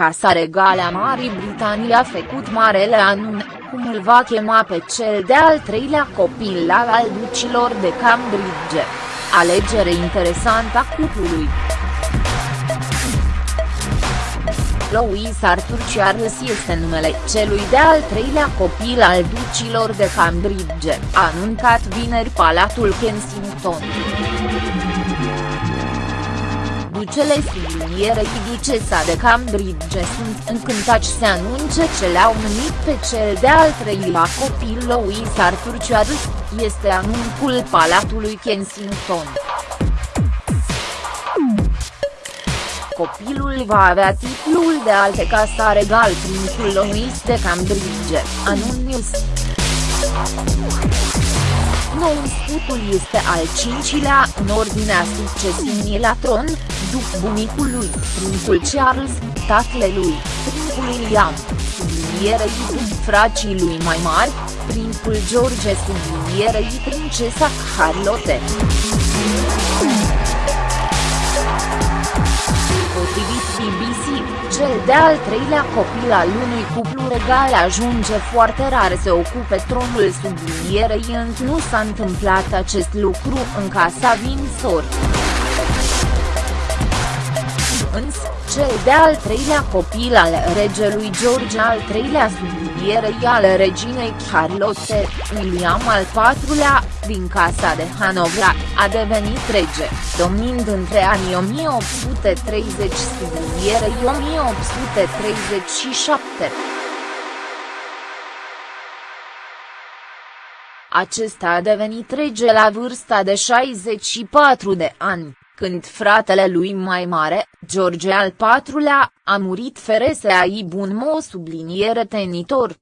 Casa Regală a Marii Britanii a făcut marele anunț, cum îl va chema pe cel de-al treilea copil al ducilor de Cambridge. Alegere interesantă a cuplului. Louis Arthur Charles este numele celui de-al treilea copil al ducilor de Cambridge, a anuncat vineri Palatul Kensington. Ducele sublinierei ducesa de Cambridge. Sunt încântați să anunce ce le-au numit pe cel de-al treilea copil Louis Arthur Charles, este anuncul Palatului Kensington. copilul va avea titlul de alte casa regal prințul Louis de Cambridge, anunț Nou scutul este al cincilea în ordinea succesiunii la tron, după bunicul lui, prințul Charles, tatălui, prințul William, sublinierei după fracii lui mai mari, prințul George sublinierei princesa Charlotte. Cel de-al treilea copil al unui cuplu regal ajunge foarte rar să ocupe tronul sublinierei încă nu s-a întâmplat acest lucru în casa Windsor. Însă, cel de-al treilea copil al regelui George al treilea sublinierei al reginei Charlotte, William al patrulea, din casa de Hanovra, a devenit rege, domnind între anii 1830 sublinierei 1837. Acesta a devenit rege la vârsta de 64 de ani când fratele lui mai mare, George al IV-lea, a murit fără să aibă un mo subliniere tenitor.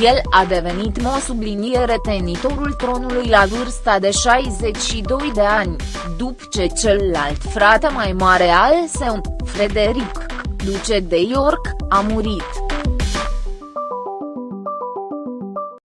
El a devenit mo subliniere tenitorul tronului la vârsta de 62 de ani, după ce celălalt frate mai mare al său, Frederic, duce de York, a murit.